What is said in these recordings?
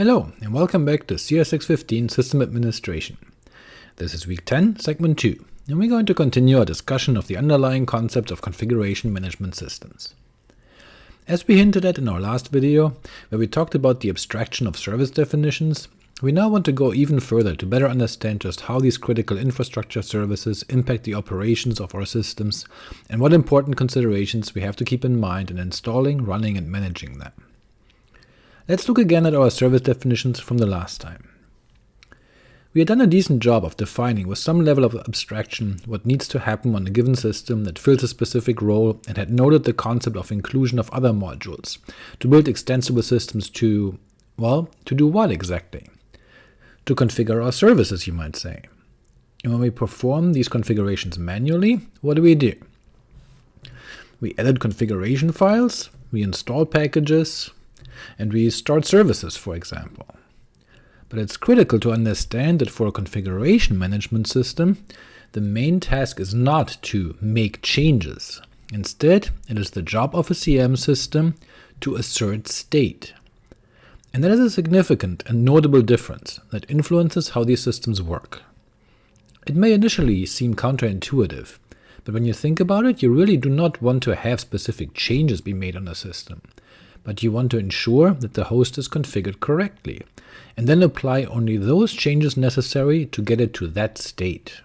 Hello, and welcome back to CS615 System Administration. This is week 10, segment 2, and we're going to continue our discussion of the underlying concepts of configuration management systems. As we hinted at in our last video, where we talked about the abstraction of service definitions, we now want to go even further to better understand just how these critical infrastructure services impact the operations of our systems, and what important considerations we have to keep in mind in installing, running, and managing them. Let's look again at our service definitions from the last time. We had done a decent job of defining with some level of abstraction what needs to happen on a given system that fills a specific role and had noted the concept of inclusion of other modules, to build extensible systems to, well, to do what exactly? To configure our services, you might say. And when we perform these configurations manually, what do we do? We edit configuration files, we install packages, and we start services, for example. But it's critical to understand that for a configuration management system, the main task is not to make changes. Instead, it is the job of a CM system to assert state. And that is a significant and notable difference that influences how these systems work. It may initially seem counterintuitive, but when you think about it, you really do not want to have specific changes be made on a system but you want to ensure that the host is configured correctly, and then apply only those changes necessary to get it to that state.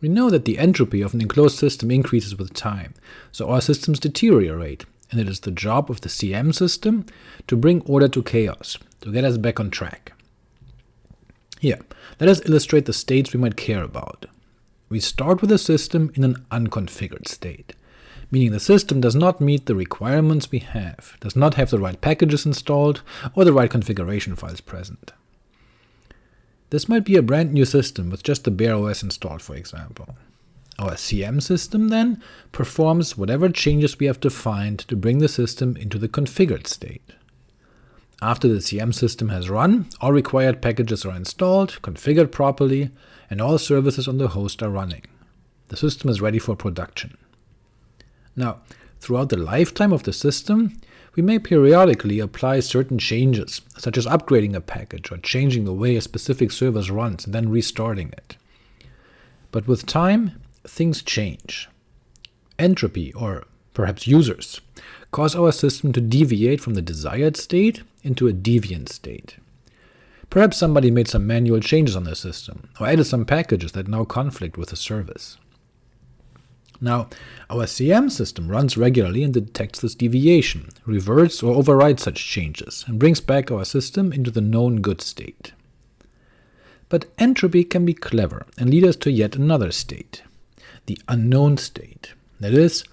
We know that the entropy of an enclosed system increases with time, so our systems deteriorate, and it is the job of the CM system to bring order to chaos, to get us back on track. Here, let us illustrate the states we might care about. We start with a system in an unconfigured state meaning the system does not meet the requirements we have, does not have the right packages installed, or the right configuration files present. This might be a brand new system with just the bare OS installed, for example. Our CM system, then, performs whatever changes we have defined to bring the system into the configured state. After the CM system has run, all required packages are installed, configured properly, and all services on the host are running. The system is ready for production. Now, throughout the lifetime of the system, we may periodically apply certain changes, such as upgrading a package or changing the way a specific service runs and then restarting it. But with time, things change. Entropy, or perhaps users, cause our system to deviate from the desired state into a deviant state. Perhaps somebody made some manual changes on the system, or added some packages that now conflict with the service. Now, our CM system runs regularly and detects this deviation, reverts or overrides such changes, and brings back our system into the known good state. But entropy can be clever and lead us to yet another state, the unknown state. That is,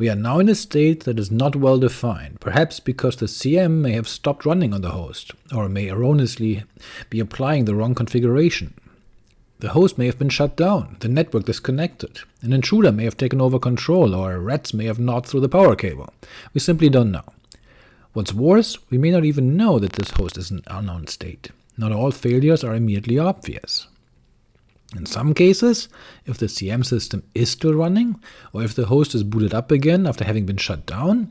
we are now in a state that is not well defined, perhaps because the CM may have stopped running on the host, or may erroneously be applying the wrong configuration. The host may have been shut down, the network disconnected, an intruder may have taken over control, or rats may have gnawed through the power cable. We simply don't know. What's worse, we may not even know that this host is in an unknown state. Not all failures are immediately obvious. In some cases, if the CM system is still running, or if the host is booted up again after having been shut down,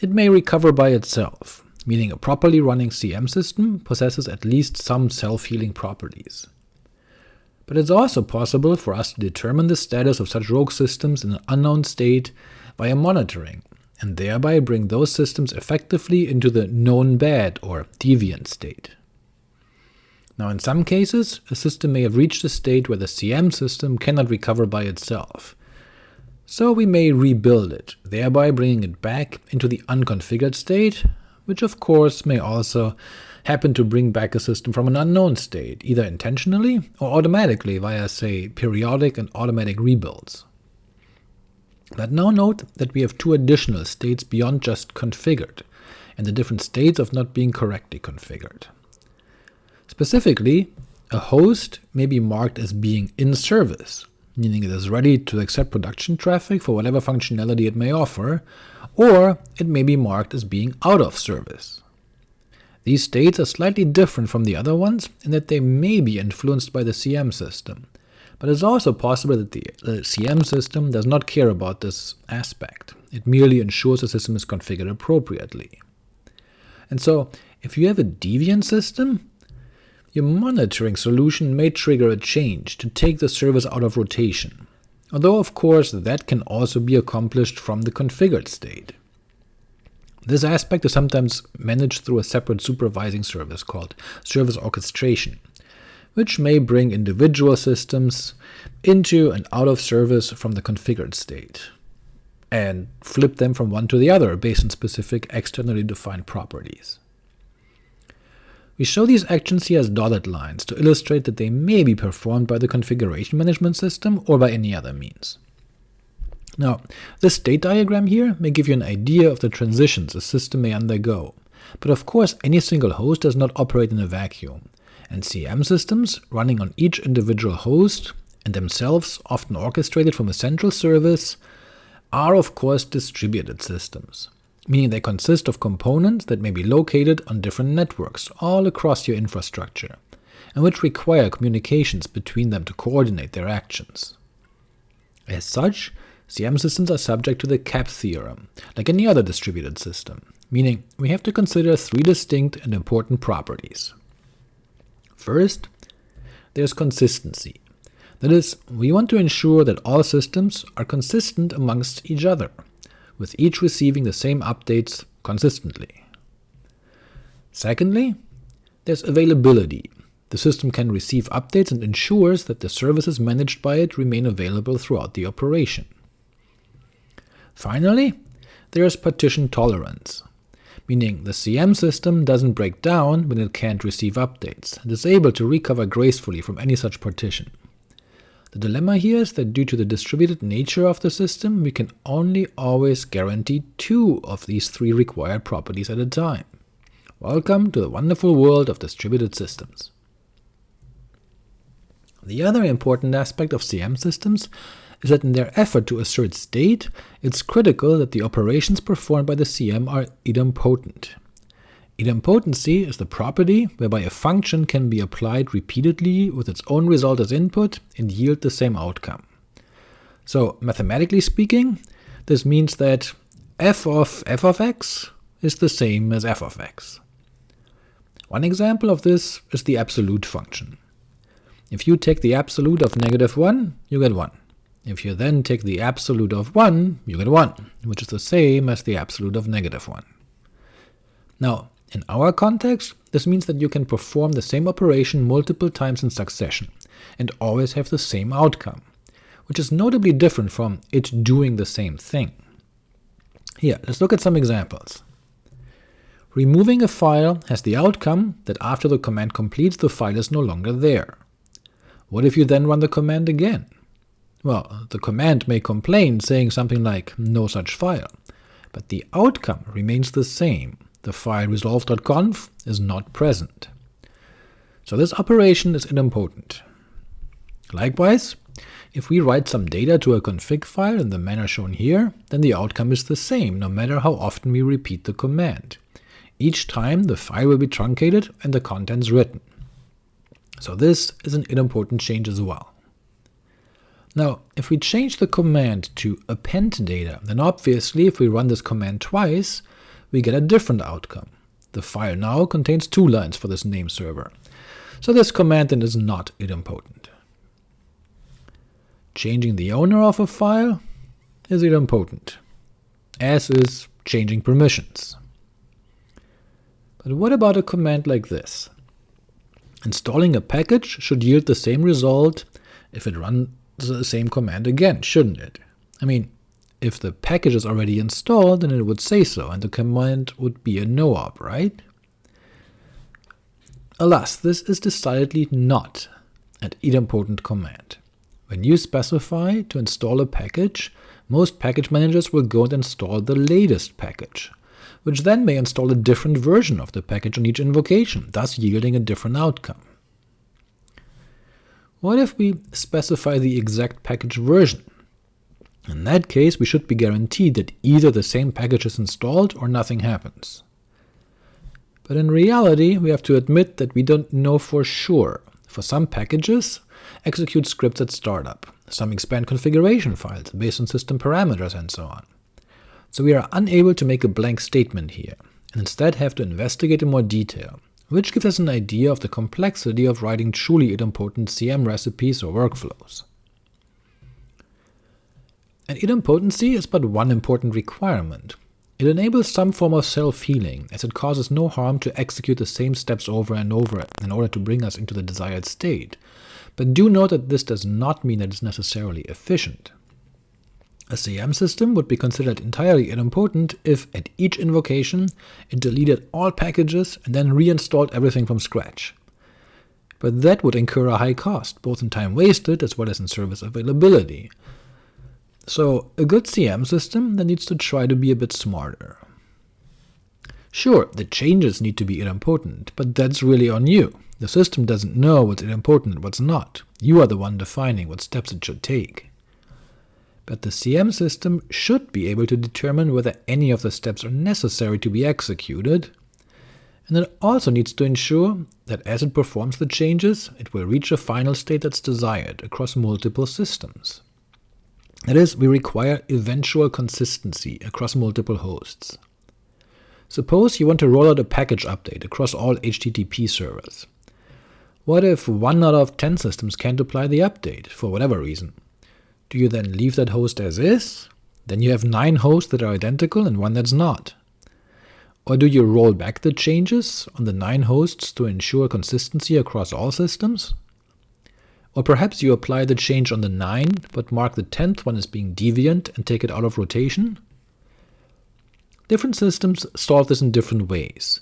it may recover by itself, meaning a properly running CM system possesses at least some self-healing properties but it's also possible for us to determine the status of such rogue systems in an unknown state via monitoring, and thereby bring those systems effectively into the known bad or deviant state. Now in some cases, a system may have reached a state where the CM system cannot recover by itself, so we may rebuild it, thereby bringing it back into the unconfigured state, which of course may also happen to bring back a system from an unknown state, either intentionally or automatically via, say, periodic and automatic rebuilds. But now note that we have two additional states beyond just configured, and the different states of not being correctly configured. Specifically, a host may be marked as being in service, meaning it is ready to accept production traffic for whatever functionality it may offer, or it may be marked as being out of service, these states are slightly different from the other ones in that they may be influenced by the CM system, but it's also possible that the, the CM system does not care about this aspect. It merely ensures the system is configured appropriately. And so, If you have a deviant system, your monitoring solution may trigger a change to take the service out of rotation, although of course that can also be accomplished from the configured state. This aspect is sometimes managed through a separate supervising service called service orchestration, which may bring individual systems into and out of service from the configured state, and flip them from one to the other based on specific externally defined properties. We show these actions here as dotted lines to illustrate that they may be performed by the configuration management system or by any other means. Now, this state diagram here may give you an idea of the transitions a system may undergo, but of course any single host does not operate in a vacuum, and CM systems running on each individual host, and themselves often orchestrated from a central service, are of course distributed systems meaning they consist of components that may be located on different networks all across your infrastructure, and which require communications between them to coordinate their actions. As such, CM systems are subject to the CAP theorem, like any other distributed system, meaning we have to consider three distinct and important properties. First, there's consistency. That is, we want to ensure that all systems are consistent amongst each other, with each receiving the same updates consistently. Secondly, there's availability. The system can receive updates and ensures that the services managed by it remain available throughout the operation. Finally, there is partition tolerance, meaning the CM system doesn't break down when it can't receive updates, and is able to recover gracefully from any such partition. The dilemma here is that due to the distributed nature of the system, we can only always guarantee two of these three required properties at a time. Welcome to the wonderful world of distributed systems. The other important aspect of CM systems is that in their effort to assert state, it's critical that the operations performed by the CM are idempotent. Idempotency is the property whereby a function can be applied repeatedly with its own result as input and yield the same outcome. So mathematically speaking, this means that f of f of x is the same as f of x. One example of this is the absolute function. If you take the absolute of negative 1, you get 1. If you then take the absolute of 1, you get 1, which is the same as the absolute of negative 1. Now, in our context, this means that you can perform the same operation multiple times in succession, and always have the same outcome, which is notably different from it doing the same thing. Here, let's look at some examples. Removing a file has the outcome that after the command completes the file is no longer there. What if you then run the command again? Well, the command may complain saying something like no such file, but the outcome remains the same, the file resolv.conf is not present. So this operation is idempotent. Likewise, if we write some data to a config file in the manner shown here, then the outcome is the same, no matter how often we repeat the command. Each time the file will be truncated and the contents written. So this is an idempotent change as well. Now, if we change the command to append data, then obviously if we run this command twice, we get a different outcome. The file now contains two lines for this name server, so this command then is not idempotent. Changing the owner of a file is idempotent, as is changing permissions. But what about a command like this? Installing a package should yield the same result if it runs the same command again, shouldn't it? I mean, if the package is already installed, then it would say so, and the command would be a no-op, right? Alas, this is decidedly not an idempotent command. When you specify to install a package, most package managers will go and install the latest package, which then may install a different version of the package on each invocation, thus yielding a different outcome. What if we specify the exact package version? In that case, we should be guaranteed that either the same package is installed or nothing happens. But in reality, we have to admit that we don't know for sure. For some packages, execute scripts at startup, some expand configuration files based on system parameters and so on. So we are unable to make a blank statement here, and instead have to investigate in more detail, which gives us an idea of the complexity of writing truly idempotent CM recipes or workflows. And idempotency is but one important requirement. It enables some form of self-healing, as it causes no harm to execute the same steps over and over in order to bring us into the desired state, but do note that this does not mean that it's necessarily efficient. A CM system would be considered entirely idempotent if, at each invocation, it deleted all packages and then reinstalled everything from scratch. But that would incur a high cost, both in time wasted as well as in service availability. So a good CM system then needs to try to be a bit smarter. Sure, the changes need to be idempotent, but that's really on you. The system doesn't know what's idempotent and what's not. You are the one defining what steps it should take but the CM system should be able to determine whether any of the steps are necessary to be executed, and it also needs to ensure that as it performs the changes, it will reach a final state that's desired across multiple systems. That is, we require eventual consistency across multiple hosts. Suppose you want to roll out a package update across all HTTP servers. What if one out of 10 systems can't apply the update, for whatever reason? Do you then leave that host as is? Then you have 9 hosts that are identical and one that's not. Or do you roll back the changes on the 9 hosts to ensure consistency across all systems? Or perhaps you apply the change on the 9, but mark the 10th one as being deviant and take it out of rotation? Different systems solve this in different ways,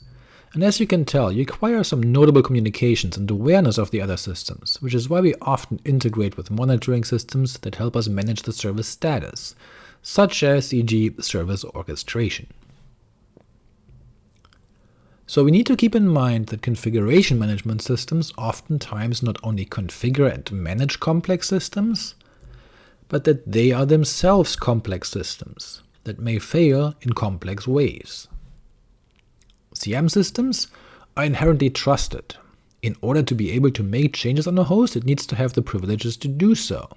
and as you can tell, you acquire some notable communications and awareness of the other systems, which is why we often integrate with monitoring systems that help us manage the service status, such as e.g. service orchestration. So we need to keep in mind that configuration management systems oftentimes not only configure and manage complex systems, but that they are themselves complex systems that may fail in complex ways. CM systems are inherently trusted. In order to be able to make changes on a host, it needs to have the privileges to do so,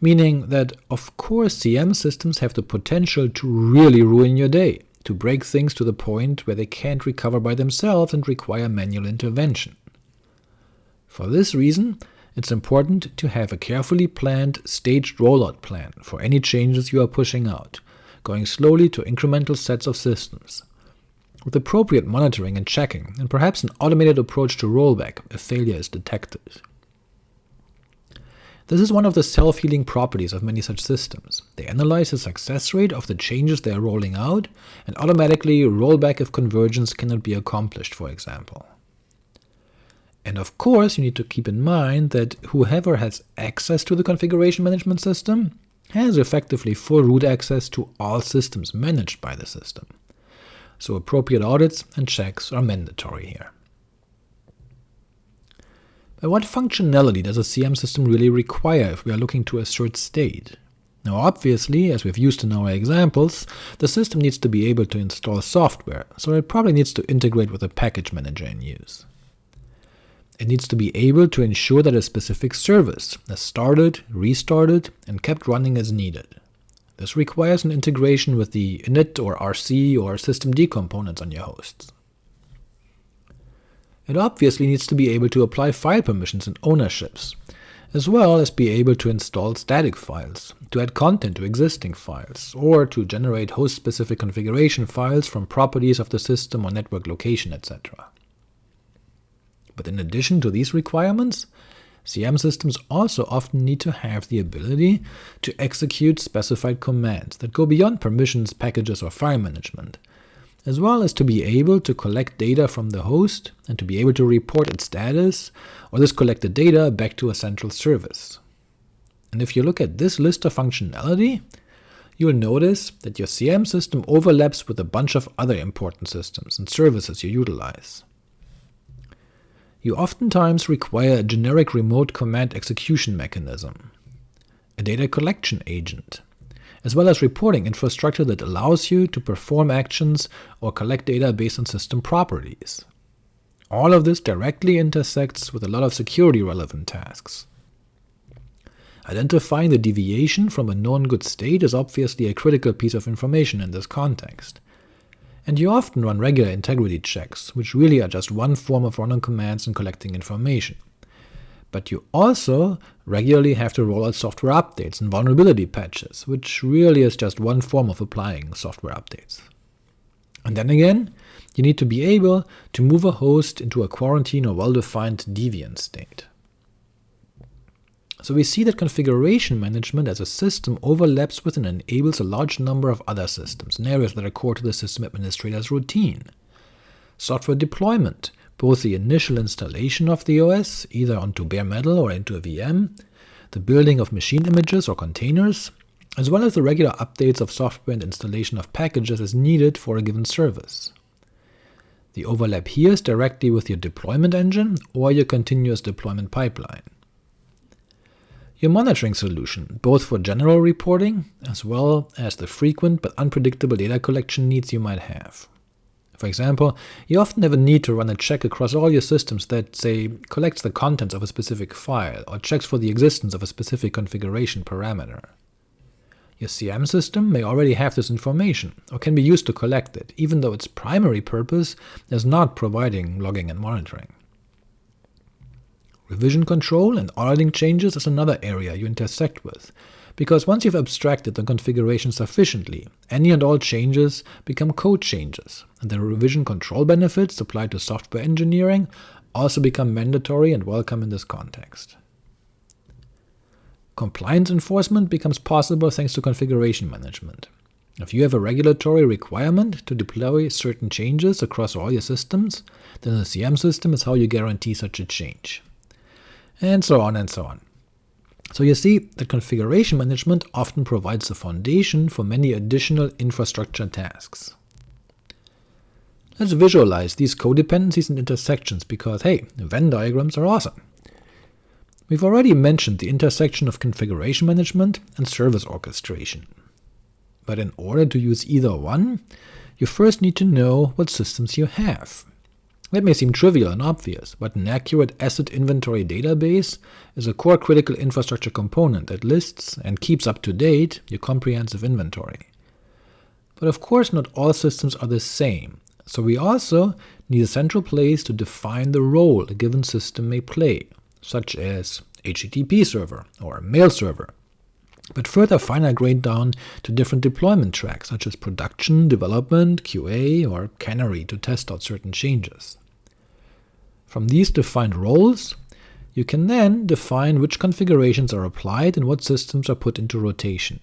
meaning that of course CM systems have the potential to really ruin your day, to break things to the point where they can't recover by themselves and require manual intervention. For this reason, it's important to have a carefully planned, staged rollout plan for any changes you are pushing out, going slowly to incremental sets of systems, with appropriate monitoring and checking, and perhaps an automated approach to rollback if failure is detected. This is one of the self-healing properties of many such systems. They analyze the success rate of the changes they are rolling out, and automatically roll back if convergence cannot be accomplished, for example. And of course, you need to keep in mind that whoever has access to the configuration management system has effectively full root access to all systems managed by the system so appropriate audits and checks are mandatory here. But what functionality does a CM system really require if we are looking to assert state? Now obviously, as we've used in our examples, the system needs to be able to install software, so it probably needs to integrate with a package manager in use. It needs to be able to ensure that a specific service is started, restarted, and kept running as needed. This requires an integration with the init or rc or systemd components on your hosts. It obviously needs to be able to apply file permissions and ownerships, as well as be able to install static files, to add content to existing files, or to generate host-specific configuration files from properties of the system or network location, etc. But in addition to these requirements, CM systems also often need to have the ability to execute specified commands that go beyond permissions, packages, or file management, as well as to be able to collect data from the host and to be able to report its status, or this collected data back to a central service. And if you look at this list of functionality, you'll notice that your CM system overlaps with a bunch of other important systems and services you utilize you oftentimes require a generic remote command execution mechanism, a data collection agent, as well as reporting infrastructure that allows you to perform actions or collect data based on system properties. All of this directly intersects with a lot of security-relevant tasks. Identifying the deviation from a known good state is obviously a critical piece of information in this context, and you often run regular integrity checks, which really are just one form of running commands and collecting information. But you also regularly have to roll out software updates and vulnerability patches, which really is just one form of applying software updates. And then again, you need to be able to move a host into a quarantine or well-defined deviant state. So we see that configuration management as a system overlaps with and enables a large number of other systems in areas that are core to the system administrator's routine. Software deployment, both the initial installation of the OS, either onto bare metal or into a VM, the building of machine images or containers, as well as the regular updates of software and installation of packages as needed for a given service. The overlap here is directly with your deployment engine or your continuous deployment pipeline. Your monitoring solution, both for general reporting as well as the frequent but unpredictable data collection needs you might have. For example, you often have a need to run a check across all your systems that, say, collects the contents of a specific file, or checks for the existence of a specific configuration parameter. Your CM system may already have this information, or can be used to collect it, even though its primary purpose is not providing logging and monitoring. Revision control and auditing changes is another area you intersect with, because once you've abstracted the configuration sufficiently, any and all changes become code changes, and the revision control benefits applied to software engineering also become mandatory and welcome in this context. Compliance enforcement becomes possible thanks to configuration management. If you have a regulatory requirement to deploy certain changes across all your systems, then the CM system is how you guarantee such a change and so on and so on. So you see that configuration management often provides the foundation for many additional infrastructure tasks. Let's visualize these codependencies and intersections because, hey, Venn diagrams are awesome. We've already mentioned the intersection of configuration management and service orchestration. But in order to use either one, you first need to know what systems you have. That may seem trivial and obvious, but an accurate asset inventory database is a core critical infrastructure component that lists and keeps up to date your comprehensive inventory. But of course not all systems are the same, so we also need a central place to define the role a given system may play, such as HTTP server or mail server, but further finer-grained down to different deployment tracks, such as production, development, QA, or canary to test out certain changes. From these defined roles, you can then define which configurations are applied and what systems are put into rotation.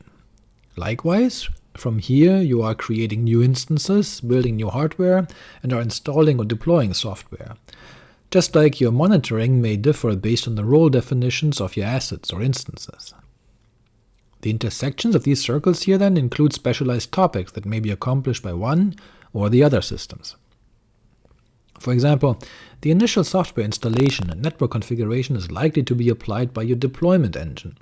Likewise, from here you are creating new instances, building new hardware, and are installing or deploying software, just like your monitoring may differ based on the role definitions of your assets or instances. The intersections of these circles here then include specialized topics that may be accomplished by one or the other systems. For example, the initial software installation and network configuration is likely to be applied by your deployment engine,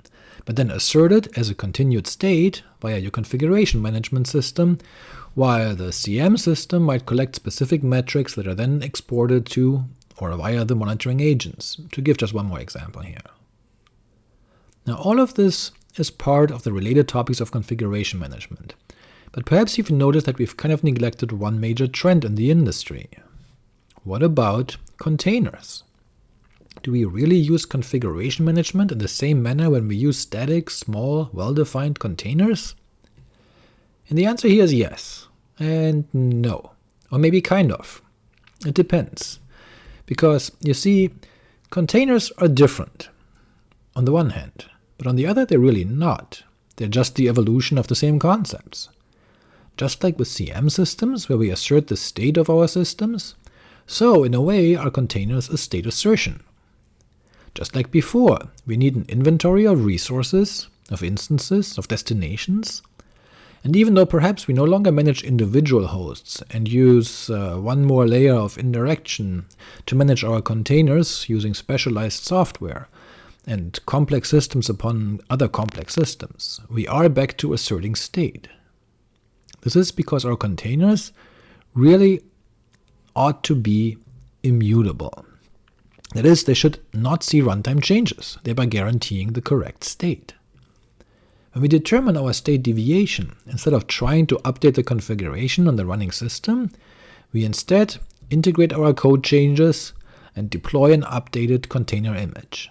but then asserted as a continued state via your configuration management system, while the CM system might collect specific metrics that are then exported to or via the monitoring agents, to give just one more example here. Now all of this is part of the related topics of configuration management, but perhaps you've noticed that we've kind of neglected one major trend in the industry, what about containers? Do we really use configuration management in the same manner when we use static, small, well-defined containers? And the answer here is yes, and no, or maybe kind of. It depends. Because, you see, containers are different, on the one hand, but on the other they're really not. They're just the evolution of the same concepts. Just like with CM systems, where we assert the state of our systems, so in a way are containers a state assertion. Just like before, we need an inventory of resources, of instances, of destinations, and even though perhaps we no longer manage individual hosts and use uh, one more layer of indirection to manage our containers using specialized software, and complex systems upon other complex systems, we are back to asserting state. This is because our containers really ought to be immutable. That is, they should not see runtime changes, thereby guaranteeing the correct state. When we determine our state deviation, instead of trying to update the configuration on the running system, we instead integrate our code changes and deploy an updated container image.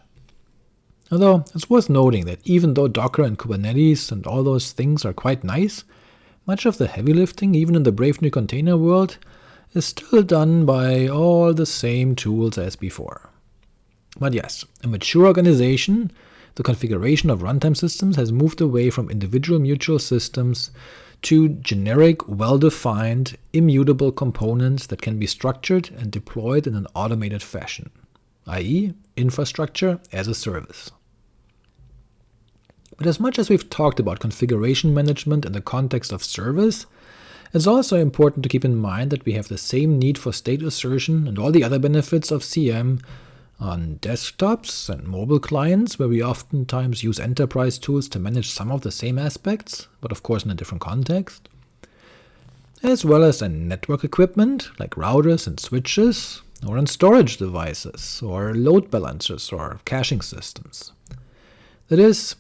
Although it's worth noting that even though Docker and Kubernetes and all those things are quite nice, much of the heavy lifting, even in the Brave New Container world, is still done by all the same tools as before. But yes, a mature organization, the configuration of runtime systems has moved away from individual mutable systems to generic, well-defined, immutable components that can be structured and deployed in an automated fashion, i.e. infrastructure as a service. But as much as we've talked about configuration management in the context of service, it's also important to keep in mind that we have the same need for state assertion and all the other benefits of CM on desktops and mobile clients, where we oftentimes use enterprise tools to manage some of the same aspects, but of course in a different context, as well as in network equipment like routers and switches, or in storage devices, or load balancers or caching systems. That is,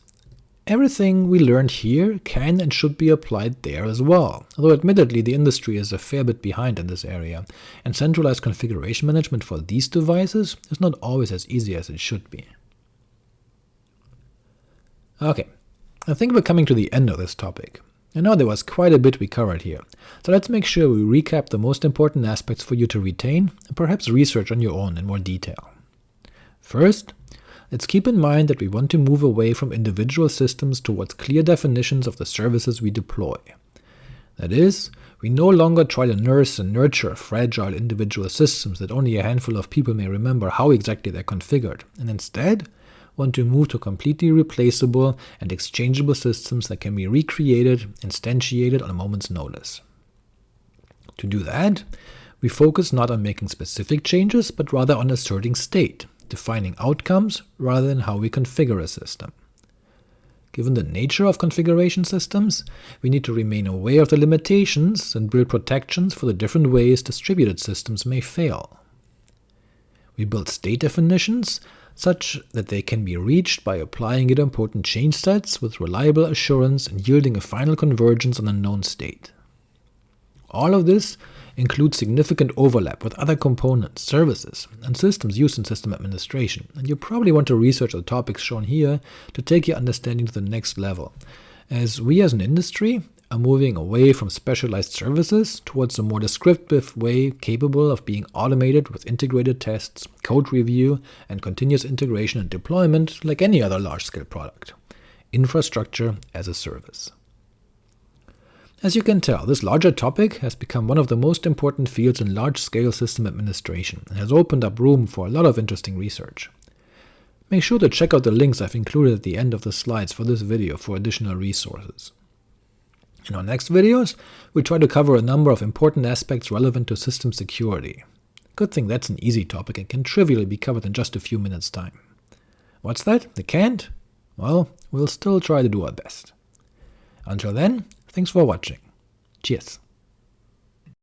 Everything we learned here can and should be applied there as well, although admittedly the industry is a fair bit behind in this area, and centralized configuration management for these devices is not always as easy as it should be. Ok, I think we're coming to the end of this topic. I know there was quite a bit we covered here, so let's make sure we recap the most important aspects for you to retain, and perhaps research on your own in more detail. First, Let's keep in mind that we want to move away from individual systems towards clear definitions of the services we deploy. That is, we no longer try to nurse and nurture fragile individual systems that only a handful of people may remember how exactly they're configured, and instead want to move to completely replaceable and exchangeable systems that can be recreated, instantiated on a moment's notice. To do that, we focus not on making specific changes, but rather on asserting state, defining outcomes rather than how we configure a system. Given the nature of configuration systems, we need to remain aware of the limitations and build protections for the different ways distributed systems may fail. We build state definitions such that they can be reached by applying idempotent change sets with reliable assurance and yielding a final convergence on a known state. All of this include significant overlap with other components, services, and systems used in system administration, and you probably want to research the topics shown here to take your understanding to the next level, as we as an industry are moving away from specialized services towards a more descriptive way capable of being automated with integrated tests, code review, and continuous integration and deployment like any other large-scale product. Infrastructure as a service. As you can tell, this larger topic has become one of the most important fields in large-scale system administration, and has opened up room for a lot of interesting research. Make sure to check out the links I've included at the end of the slides for this video for additional resources. In our next videos, we'll try to cover a number of important aspects relevant to system security. Good thing that's an easy topic and can trivially be covered in just a few minutes' time. What's that? It can't? Well, we'll still try to do our best. Until then, Thanks for watching. Cheers.